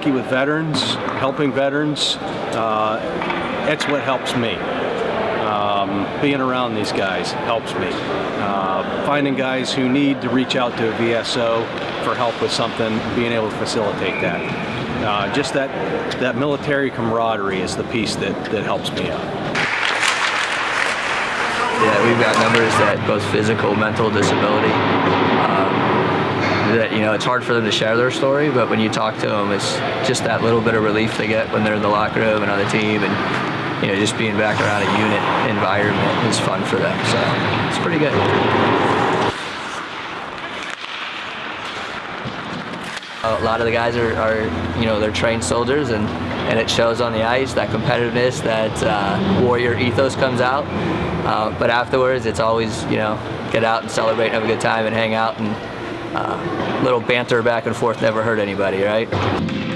hockey with veterans, helping veterans, uh, that's what helps me. Um, being around these guys helps me. Uh, finding guys who need to reach out to a VSO for help with something, being able to facilitate that. Uh, just that, that military camaraderie is the piece that, that helps me out. Yeah, we've got numbers that both physical, mental disability. Know, it's hard for them to share their story, but when you talk to them, it's just that little bit of relief they get when they're in the locker room and on the team, and you know, just being back around a unit environment is fun for them. So it's pretty good. A lot of the guys are, are, you know, they're trained soldiers, and and it shows on the ice. That competitiveness, that uh, warrior ethos comes out. Uh, but afterwards, it's always, you know, get out and celebrate, and have a good time, and hang out, and little banter back and forth never hurt anybody, right?